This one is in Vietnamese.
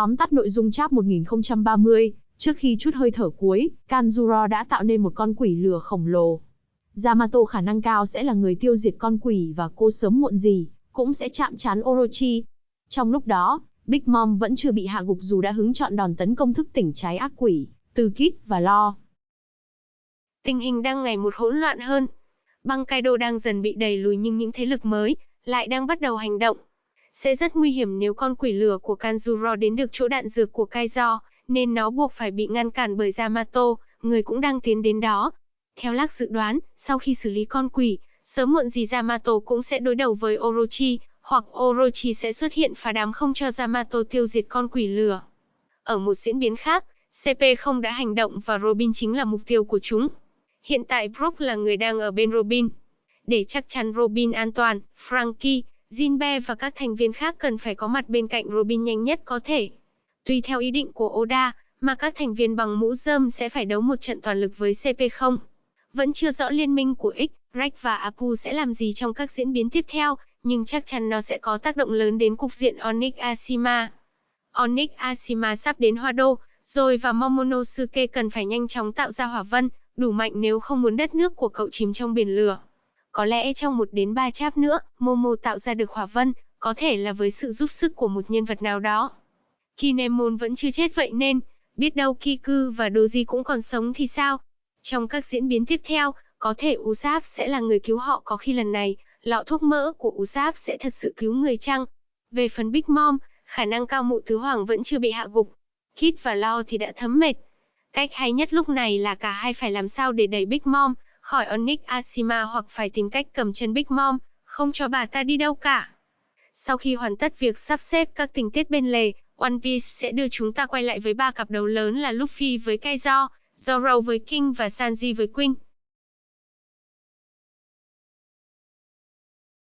tóm tắt nội dung chap 1030, trước khi chút hơi thở cuối, Kanjuro đã tạo nên một con quỷ lửa khổng lồ. Yamato khả năng cao sẽ là người tiêu diệt con quỷ và cô sớm muộn gì, cũng sẽ chạm trán Orochi. Trong lúc đó, Big Mom vẫn chưa bị hạ gục dù đã hứng chọn đòn tấn công thức tỉnh trái ác quỷ, từ Kid và Lo. Tình hình đang ngày một hỗn loạn hơn. Băng Kaido đang dần bị đẩy lùi nhưng những thế lực mới lại đang bắt đầu hành động. Sẽ rất nguy hiểm nếu con quỷ lửa của Kanjuro đến được chỗ đạn dược của Kaizo, nên nó buộc phải bị ngăn cản bởi Yamato, người cũng đang tiến đến đó. Theo Lắc dự đoán, sau khi xử lý con quỷ, sớm muộn gì Yamato cũng sẽ đối đầu với Orochi, hoặc Orochi sẽ xuất hiện phá đám không cho Yamato tiêu diệt con quỷ lửa. Ở một diễn biến khác, CP không đã hành động và Robin chính là mục tiêu của chúng. Hiện tại Brook là người đang ở bên Robin. Để chắc chắn Robin an toàn, Frankie, Jinbe và các thành viên khác cần phải có mặt bên cạnh Robin nhanh nhất có thể. Tùy theo ý định của Oda, mà các thành viên bằng mũ rơm sẽ phải đấu một trận toàn lực với CP0. Vẫn chưa rõ liên minh của X, Rex và Apu sẽ làm gì trong các diễn biến tiếp theo, nhưng chắc chắn nó sẽ có tác động lớn đến cục diện Onyx Ashima. Onyx Ashima sắp đến Hoa Đô, rồi và Momonosuke cần phải nhanh chóng tạo ra hỏa vân, đủ mạnh nếu không muốn đất nước của cậu chìm trong biển lửa. Có lẽ trong một đến ba cháp nữa, Momo tạo ra được hỏa vân, có thể là với sự giúp sức của một nhân vật nào đó. Kinemon vẫn chưa chết vậy nên, biết đâu Kiku và Doji cũng còn sống thì sao? Trong các diễn biến tiếp theo, có thể Usopp sẽ là người cứu họ có khi lần này, lọ thuốc mỡ của Usopp sẽ thật sự cứu người chăng? Về phần Big Mom, khả năng cao mụ tứ hoàng vẫn chưa bị hạ gục. Kit và Lo thì đã thấm mệt. Cách hay nhất lúc này là cả hai phải làm sao để đẩy Big Mom khỏi Onyx Ashima hoặc phải tìm cách cầm chân Big Mom, không cho bà ta đi đâu cả. Sau khi hoàn tất việc sắp xếp các tình tiết bên lề, One Piece sẽ đưa chúng ta quay lại với ba cặp đấu lớn là Luffy với Kaizo, Zoro với King và Sanji với Queen.